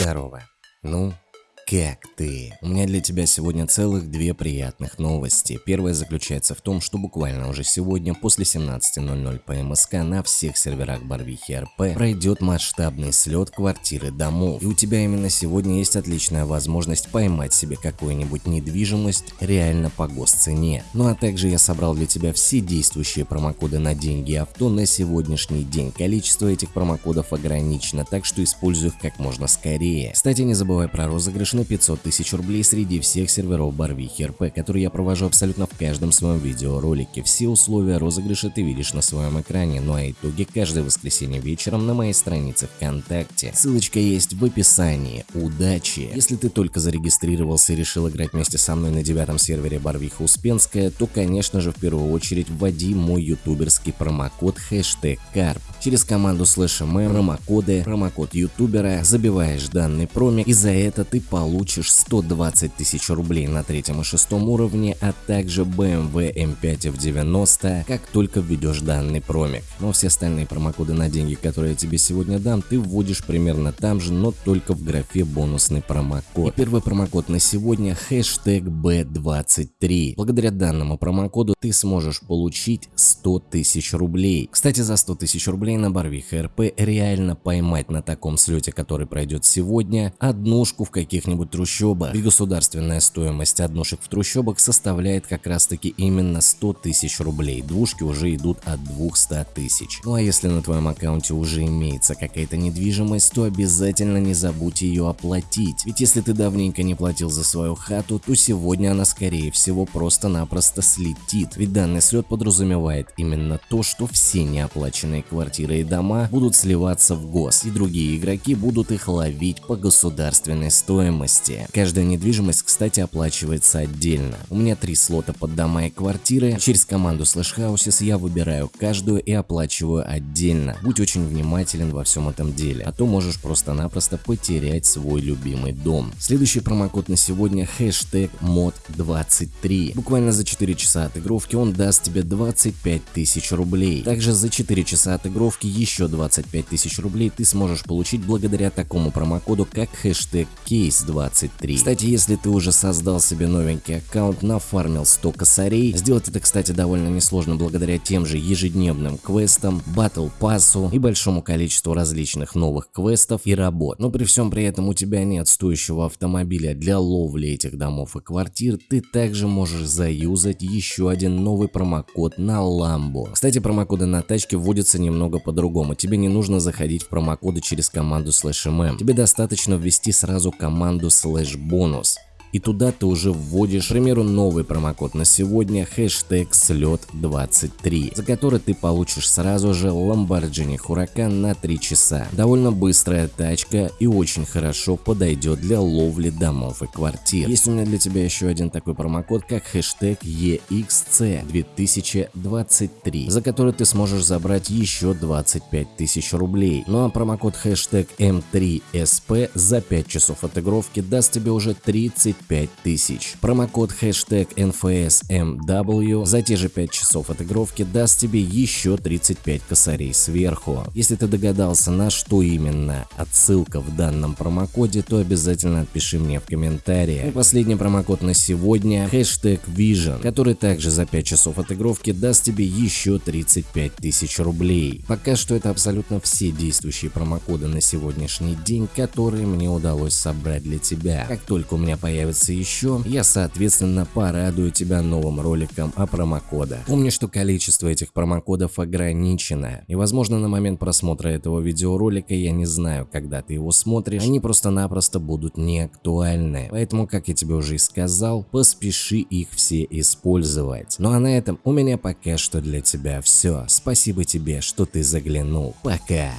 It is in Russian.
Здорово. Ну, как ты? У меня для тебя сегодня целых две приятных новости. Первая заключается в том, что буквально уже сегодня после 17.00 по МСК на всех серверах Барвихи РП пройдет масштабный слет квартиры домов. И у тебя именно сегодня есть отличная возможность поймать себе какую-нибудь недвижимость реально по госцене. Ну а также я собрал для тебя все действующие промокоды на деньги авто на сегодняшний день. Количество этих промокодов ограничено, так что используй их как можно скорее. Кстати, не забывай про розыгрыш на 500 тысяч рублей среди всех серверов Барвихи РП, которые я провожу абсолютно в каждом своем видеоролике. Все условия розыгрыша ты видишь на своем экране, ну а итоги каждое воскресенье вечером на моей странице ВКонтакте. Ссылочка есть в описании. Удачи! Если ты только зарегистрировался и решил играть вместе со мной на девятом сервере Барвиха Успенская, то конечно же в первую очередь вводи мой ютуберский промокод хэштег карп. Через команду слэш промокоды, промокод ютубера, забиваешь данный промик и за это ты получишь получишь 120 тысяч рублей на третьем и шестом уровне, а также BMW M5 F90, как только введешь данный промик. Но все остальные промокоды на деньги, которые я тебе сегодня дам, ты вводишь примерно там же, но только в графе бонусный промокод. И первый промокод на сегодня хэштег B23. Благодаря данному промокоду ты сможешь получить 100 тысяч рублей. Кстати, за 100 тысяч рублей на Барвиха РП реально поймать на таком слете, который пройдет сегодня, однушку в каких-нибудь каких-нибудь трущобах. И государственная стоимость однушек в трущобах составляет как раз таки именно 100 тысяч рублей. Двушки уже идут от 200 тысяч. Ну а если на твоем аккаунте уже имеется какая-то недвижимость, то обязательно не забудь ее оплатить. Ведь если ты давненько не платил за свою хату, то сегодня она скорее всего просто-напросто слетит. Ведь данный слет подразумевает именно то, что все неоплаченные квартиры и дома будут сливаться в гос, и другие игроки будут их ловить по государственной стоимости недвижимости. Каждая недвижимость, кстати, оплачивается отдельно. У меня три слота под дома и квартиры. Через команду Slash Houses я выбираю каждую и оплачиваю отдельно. Будь очень внимателен во всем этом деле, а то можешь просто-напросто потерять свой любимый дом. Следующий промокод на сегодня хэштег mod23. Буквально за 4 часа отыгровки он даст тебе 25 тысяч рублей. Также за 4 часа отыгровки еще 25 тысяч рублей ты сможешь получить благодаря такому промокоду как хэштег case20 23. Кстати, если ты уже создал себе новенький аккаунт, нафармил 100 косарей, сделать это, кстати, довольно несложно благодаря тем же ежедневным квестам, батл пассу и большому количеству различных новых квестов и работ. Но при всем при этом у тебя нет стоящего автомобиля для ловли этих домов и квартир, ты также можешь заюзать еще один новый промокод на Ламбо. Кстати, промокоды на тачке вводятся немного по-другому. Тебе не нужно заходить в промокоды через команду slash Тебе достаточно ввести сразу команду слэш бонус и туда ты уже вводишь, к примеру, новый промокод на сегодня, хэштег слет23, за который ты получишь сразу же Lamborghini Huracan на 3 часа. Довольно быстрая тачка и очень хорошо подойдет для ловли домов и квартир. Есть у меня для тебя еще один такой промокод, как хэштег EXC2023, за который ты сможешь забрать еще 25 тысяч рублей. Ну а промокод хэштег M3SP за 5 часов отыгровки даст тебе уже 30 5000. Промокод хэштег NFSMW за те же 5 часов отыгровки даст тебе еще 35 косарей сверху. Если ты догадался на что именно отсылка в данном промокоде, то обязательно отпиши мне в комментариях. И последний промокод на сегодня хэштег Vision, который также за 5 часов отыгровки даст тебе еще 35 тысяч рублей. Пока что это абсолютно все действующие промокоды на сегодняшний день, которые мне удалось собрать для тебя. Как только у меня появится появится еще, я соответственно порадую тебя новым роликом о промокодах. Помни, что количество этих промокодов ограничено, и возможно на момент просмотра этого видеоролика я не знаю, когда ты его смотришь, они просто-напросто будут не актуальны. Поэтому, как я тебе уже и сказал, поспеши их все использовать. Ну а на этом у меня пока что для тебя все. Спасибо тебе, что ты заглянул. Пока!